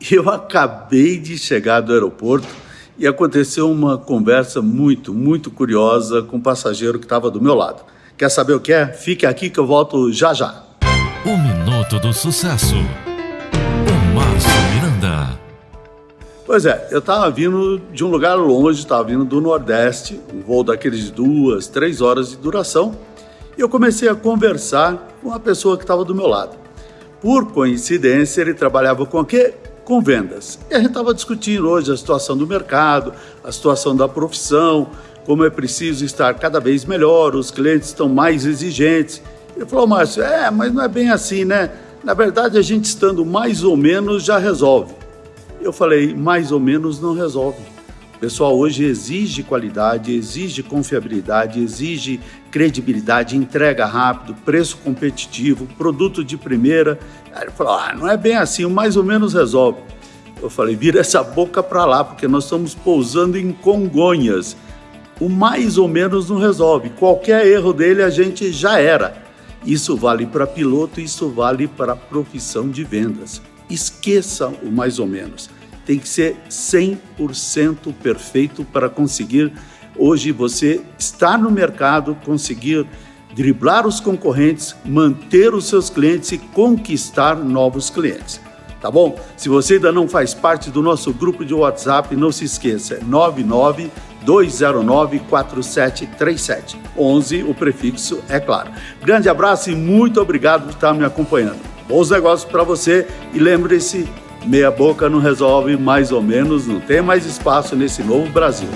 Eu acabei de chegar do aeroporto e aconteceu uma conversa muito, muito curiosa com o um passageiro que estava do meu lado. Quer saber o que é? Fique aqui que eu volto já já. O Minuto do Sucesso. O Márcio Miranda. Pois é, eu estava vindo de um lugar longe, estava vindo do Nordeste, um voo daqueles de duas, três horas de duração, e eu comecei a conversar com a pessoa que estava do meu lado. Por coincidência, ele trabalhava com o quê? Com vendas. E a gente estava discutindo hoje a situação do mercado, a situação da profissão, como é preciso estar cada vez melhor, os clientes estão mais exigentes. Ele falou, Márcio, é, mas não é bem assim, né? Na verdade, a gente estando mais ou menos já resolve. Eu falei, mais ou menos não resolve. Pessoal hoje exige qualidade, exige confiabilidade, exige credibilidade, entrega rápido, preço competitivo, produto de primeira. Aí ele falou, ah, não é bem assim, mais ou menos resolve. Eu falei, vira essa boca para lá, porque nós estamos pousando em Congonhas o mais ou menos não resolve. Qualquer erro dele a gente já era. Isso vale para piloto, isso vale para profissão de vendas. Esqueça o mais ou menos. Tem que ser 100% perfeito para conseguir hoje você estar no mercado, conseguir driblar os concorrentes, manter os seus clientes e conquistar novos clientes. Tá bom? Se você ainda não faz parte do nosso grupo de WhatsApp, não se esqueça, é 99 209 4737. 11, o prefixo é claro. Grande abraço e muito obrigado por estar me acompanhando. Bons negócios para você e lembre-se, meia boca não resolve mais ou menos, não tem mais espaço nesse novo Brasil.